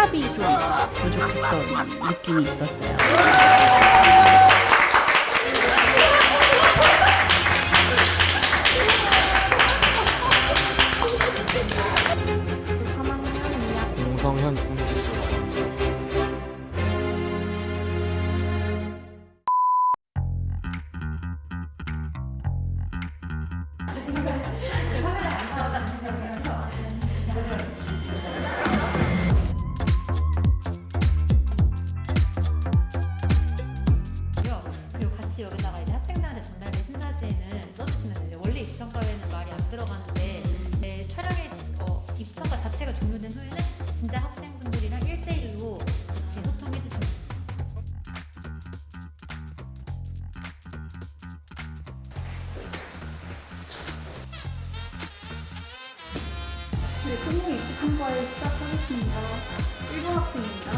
탑이 좀 부족했던 느낌이 있었어요. 하겠습니다. 1번 학생입니다.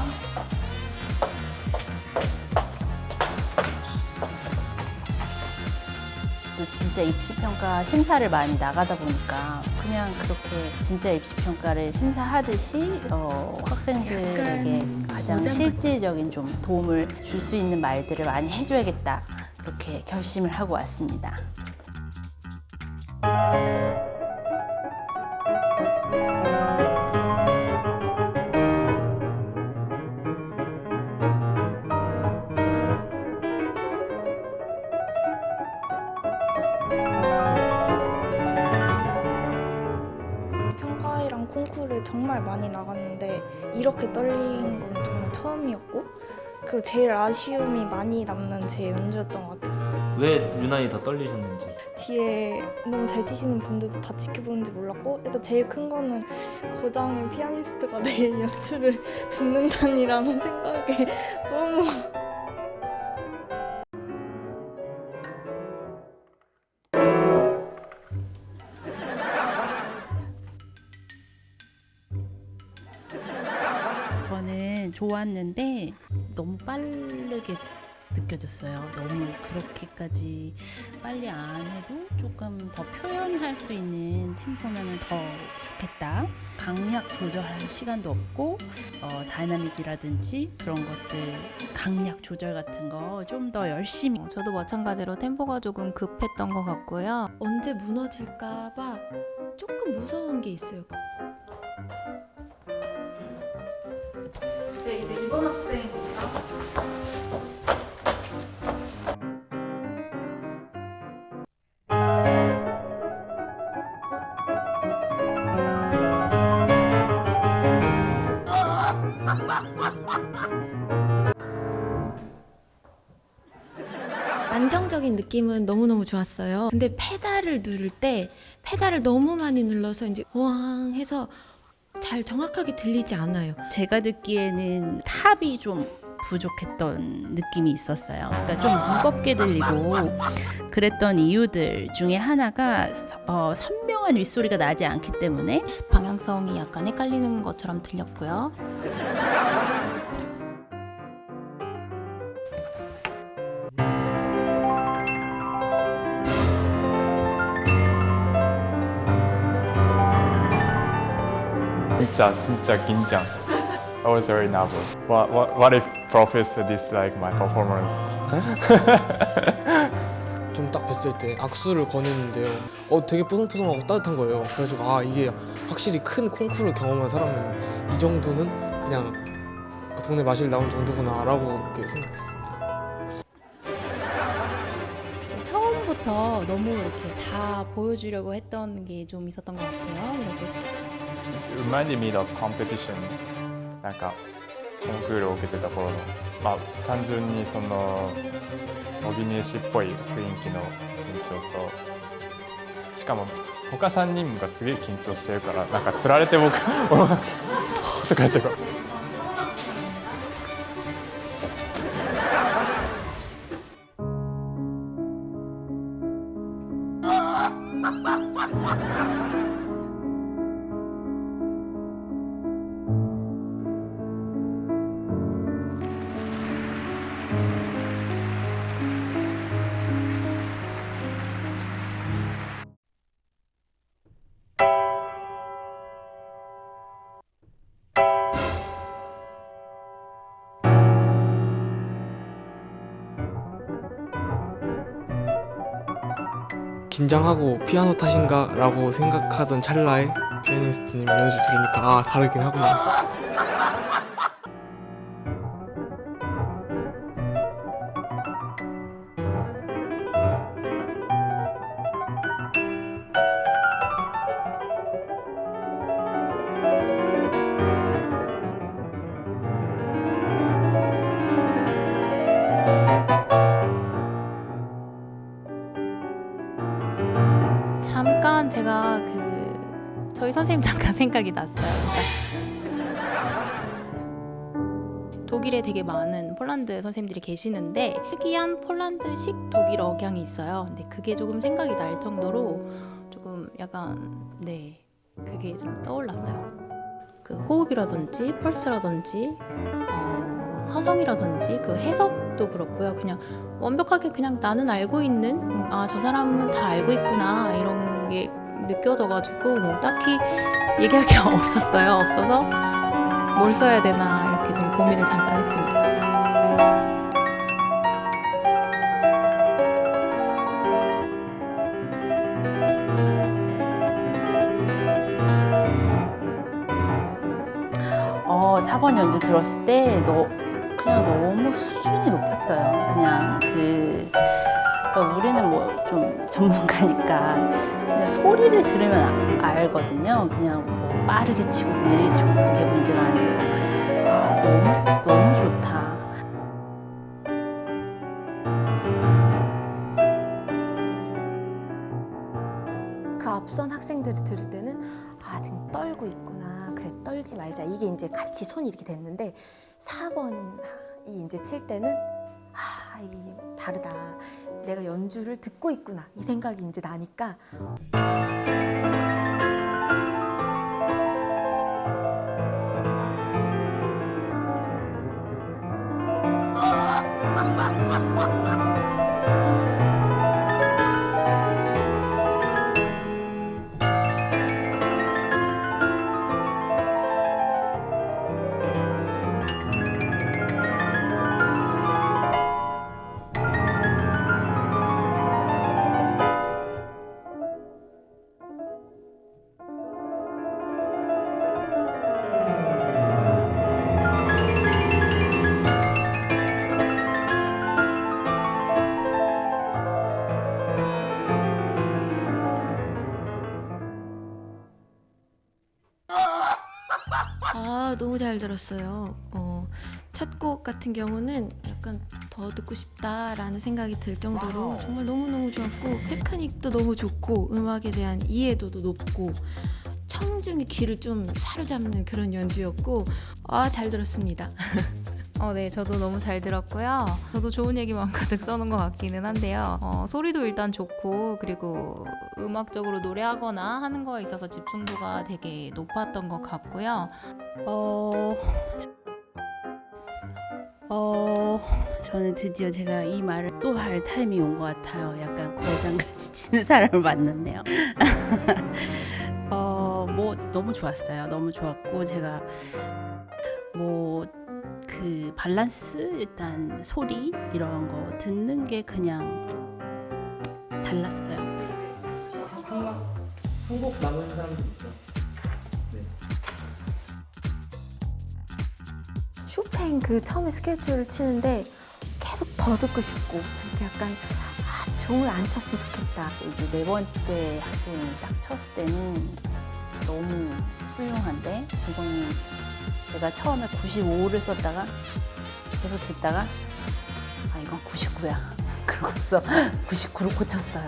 또 진짜 입시평가 심사를 많이 나가다 보니까 그냥 그렇게 진짜 입시평가를 심사하듯이 어, 학생들에게 가장 실질적인 좀 도움을 줄 수 있는 말들을 많이 해줘야겠다 이렇게 결심을 하고 왔습니다. 이렇게 떨린 건 정말 처음이었고 그리고 제일 아쉬움이 많이 남는 제 연주였던 것 같아요. 왜 유난히 더 떨리셨는지 뒤에 너무 잘 치시는 분들도 다 지켜보는지 몰랐고 일단 제일 큰 거는 고장의 피아니스트가 내일 연주를 듣는다니라는 생각에 너무 좋았는데 너무 빠르게 느껴졌어요. 너무 그렇게까지 빨리 안 해도 조금 더 표현할 수 있는 템포면 더 좋겠다. 강약 조절할 시간도 없고 어, dynamic이라든지 그런 것들 강약 조절 같은 거 좀 더 열심히 어, 저도 마찬가지로 템포가 조금 급했던 것 같고요. 언제 무너질까 봐 조금 무서운 게 있어요. 2번 학생입니다. 안정적인 느낌은 너무너무 좋았어요. 근데 페달을 누를 때 페달을 너무 많이 눌러서 이제 왕 해서 잘 정확하게 들리지 않아요. 제가 듣기에는 탑이 좀 부족했던 느낌이 있었어요. 그러니까 좀 무겁게 들리고 그랬던 이유들 중에 하나가 서- 어, 선명한 윗소리가 나지 않기 때문에 방향성이 약간 헷갈리는 것처럼 들렸고요. 진짜 진짜 긴장. I was very nervous. What what what if professor dislike my performance? 좀 딱 뵀을 때 악수를 거냈는데요. 어 되게 뽀송뽀송하고 따뜻한 거예요. 그래서 아 이게 확실히 큰 콩쿠르 경험한 사람은 이 정도는 그냥 동네 마실 나온 정도구나라고 생각했습니다. 처음부터 너무 이렇게 다 보여주려고 했던 게 좀 있었던 것 같아요. 그리고 reminded me of competition なんかコンクールを受けてた頃のまあ単純にその模擬入試っぽい雰囲気の緊張としかも他3人がすげえ緊張してるからなんかつられて僕俺がとか言ってこう 긴장하고 피아노 탓인가 라고 생각하던 찰나에 피아니스트님 연주 들으니까 아 다르긴 하구나. 생각이 났어요. 독일에 되게 많은 폴란드 선생님들이 계시는데 특이한 폴란드식 독일 억양이 있어요. 근데 그게 조금 생각이 날 정도로 조금 약간 네 그게 좀 떠올랐어요. 그 호흡이라든지 펄스라든지 어, 화성이라든지 그 해석도 그렇고요. 그냥 완벽하게 그냥 나는 알고 있는 아 저 사람은 다 알고 있구나 이런 게 느껴져가지고 뭐 딱히 얘기할 게 없었어요. 없어서 뭘 써야 되나 이렇게 좀 고민을 잠깐 했습니다. 어, 4번 연주 들었을 때 너, 그냥 너무 수준이 높았어요. 그냥 그, 그러니까 우리는 뭐 좀 전문가니까 그냥 소리를 들으면 아- 알거든요. 그냥 뭐 빠르게 치고 느리게 치고 그게 문제가 아니고 아, 너무 너무 좋다. 그 앞선 학생들이 들을 때는 아 지금 떨고 있구나 그래 떨지 말자 이게 이제 같이 손이 이렇게 됐는데 4번이 이제 칠 때는 아 이게 다르다 내가 연주를 듣고 있구나. 이 생각이 이제 나니까 아 너무 잘 들었어요. 어, 첫 곡 같은 경우는 약간 더 듣고 싶다라는 생각이 들 정도로 정말 너무 너무 좋았고 테크닉도 너무 좋고 음악에 대한 이해도도 높고 청중의 귀를 좀 사로잡는 그런 연주였고 아 잘 들었습니다. 어, 네, 저도 너무 잘 들었고요. 저도 좋은 얘기만 가득 써놓은 것 같기는 한데요. 어, 소리도 일단 좋고, 그리고 음악적으로 노래하거나 하는 거에 있어서 집중도가 되게 높았던 것 같고요. 어, 어, 저는 드디어 제가 이 말을 또 할 타임이 온 것 같아요. 약간 고장같이 치는 사람을 만났네요. 어, 뭐 너무 좋았어요. 너무 좋았고 제가 뭐 그 밸런스 일단 소리 이런 거 듣는 게 그냥 달랐어요. 한곡 남은 사람들 있죠. 쇼팽 그 처음에 스케줄을 치는데 계속 더 듣고 싶고 이렇게 약간 아 종을 안 쳤으면 좋겠다 이제 네 번째 학생이 딱 쳤을 때는 너무 훌륭한데 이거는 제가 처음에 95를 썼다가 계속 듣다가 아 이건 99야 그러고서 99로 고쳤어요.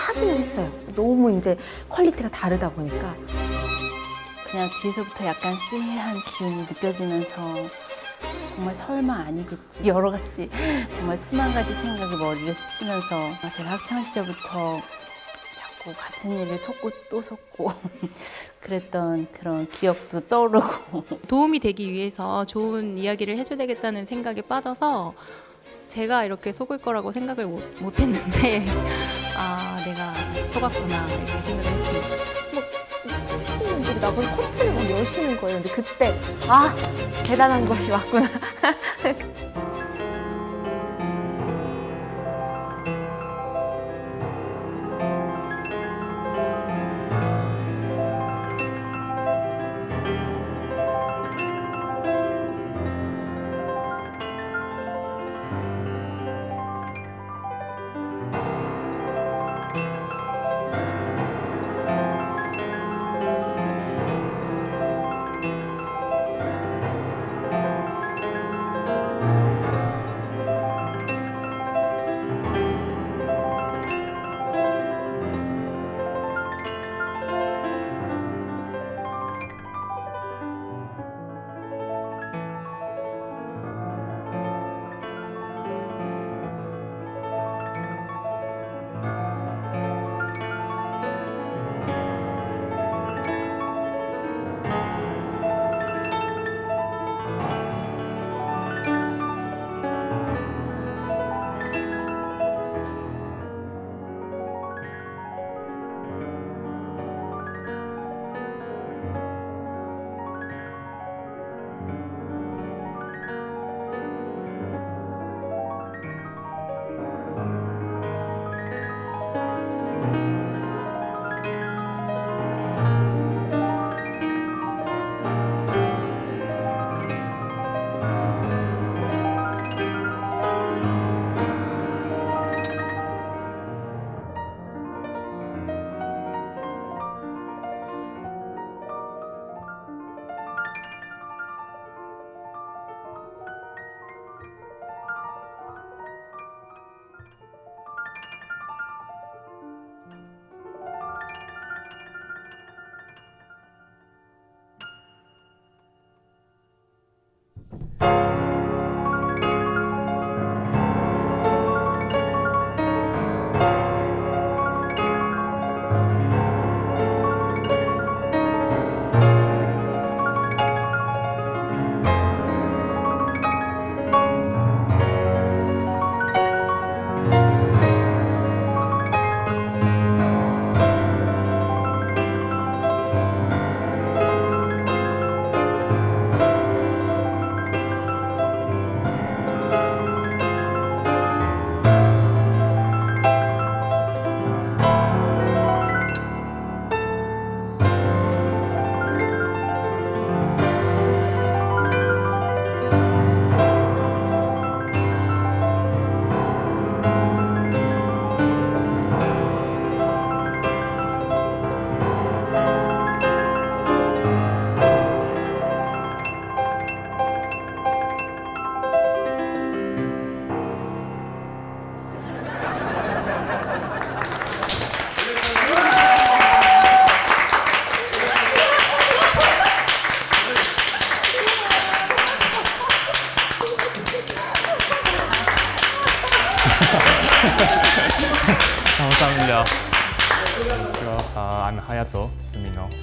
하기는 했어요. 너무 이제 quality가 다르다 보니까. 그냥 뒤에서부터 약간 쎄한 기운이 느껴지면서 정말 설마 아니겠지. 여러 가지 정말 수만 가지 생각이 머리를 스치면서 아, 제가 학창 시절부터 자꾸 같은 일을 속고 또 속고 그랬던 그런 기억도 떠오르고. 도움이 되기 위해서 좋은 이야기를 해줘야 되겠다는 생각에 빠져서 제가 이렇게 속을 거라고 생각을 못, 못 했는데 아 내가 속았구나 이렇게 생각을 했습니다. 피디님들이 나보고 커튼을 막 여시는 거예요. 근데 그때 아 대단한 것이 왔구나.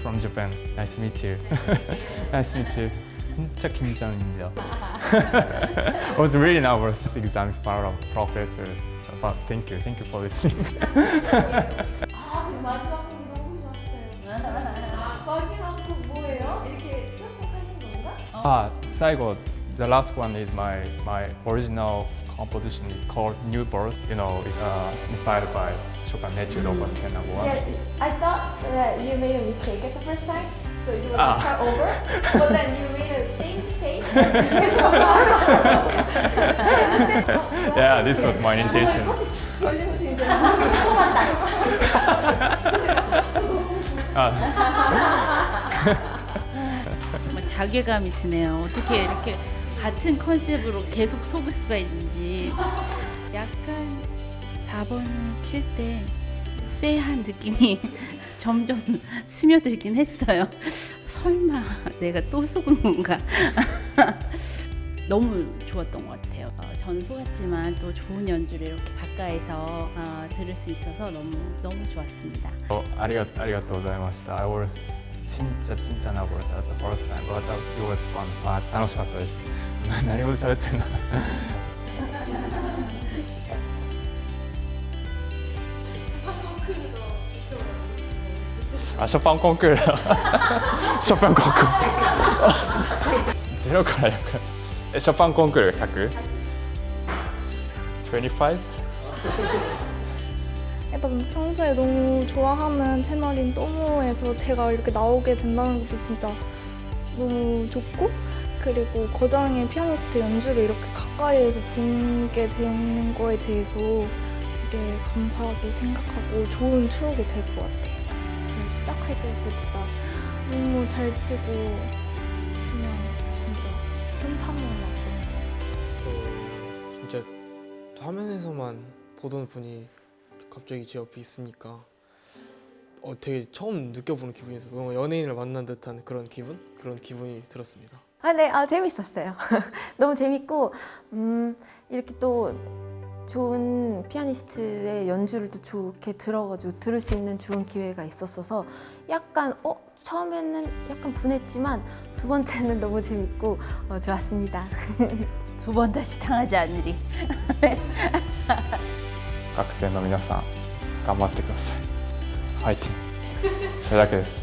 from Japan. Nice to meet you. nice to meet you. 진짜 긴장입니다. I was really nervous exam in front of professors. But thank you, thank you for listening. 아, 마지막 곡 너무 좋았어요. 마지막 곡 뭐예요? 이렇게 편곡하신 건가? 아, 最後 the last one is my my original composition is called New Birth. You know, it's uh, inspired by 10 number one. Yeah, I thought that you made a mistake at the first time, so you want Ah. to start over, but then you made the same mistake. Yeah, this was my intention. 정말 자괴감이 드네요. 어떻게 이렇게 같은 컨셉으로 계속 속을 수가 있는지 약간 4번을 칠 때 쎄한 느낌이 점점 스며들긴 했어요. 설마 내가 또 속은 건가? 너무 좋았던 것 같아요. 어, 저는 속았지만 또 좋은 연주를 이렇게 가까이서 어, 들을 수 있어서 너무 너무 좋았습니다. ありがありがとうございました。I was ちんちゃちんちゃな was at the first time, but it was fun. あ楽しかったです。何語で喋ってんの あ、ショパンコンクール。ショパンコンクール。ゼロから100。え、ショパンコンクール 100? 25? 일단 평소에 너무 좋아하는 채널인 또모에서 제가 이렇게 나오게 된다는 것도 진짜 너무 좋고 그리고 거장의 피아니스트 연주를 이렇게 가까이에서 보게 되는 거에 대해서 되게 감사하게 생각하고 좋은 추억이 될 것 같아요. 그 시작할 때부터 진짜 너무 잘 치고 그냥 진짜 났던 것 같아요. 진짜 화면에서만 보던 분이 갑자기 제 옆에 있으니까 어 되게 처음 느껴보는 기분이어서 뭔가 연예인을 만난 듯한 그런 기분 그런 기분이 들었습니다. 아, 네, 아, 재밌었어요. 너무 재밌고, 음, 이렇게 또 좋은 피아니스트의 연주를 또 좋게 들어가지고 들을 수 있는 좋은 기회가 있었어서 약간, 어, 처음에는 약간 분했지만 두 번째는 너무 재밌고 어, 좋았습니다. 두 번 다시 당하지 않으리. 学生の皆さん頑張ってくださいファイティングそれだけです